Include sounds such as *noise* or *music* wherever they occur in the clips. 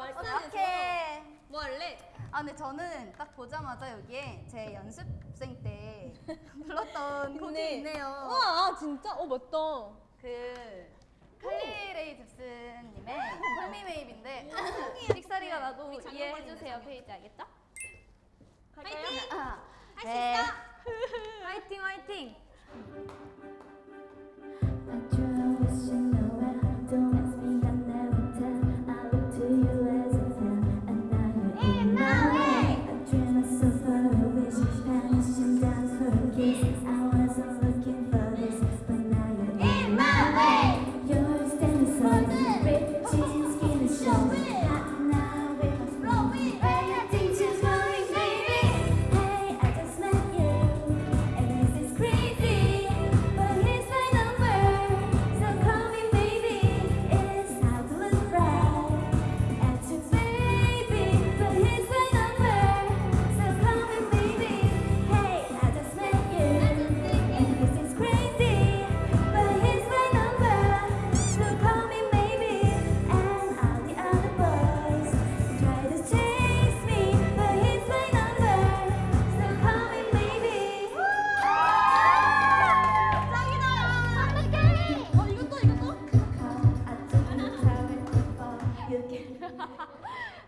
어떡해. 뭐 할래? 아 근데 저는 딱 보자마자 여기에 제 연습생 때 *laughs* 불렀던 곡이 있네요. 우와 진짜? 어 맞다. 그 칼리 레이 젭슨님의 Call Me *laughs* Maybe인데 픽사리가 나도 이해해 주세요 페이지 알겠죠? 파이팅! 아, 할수 네. 있어! 화이팅 화이팅!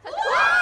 잠깐만.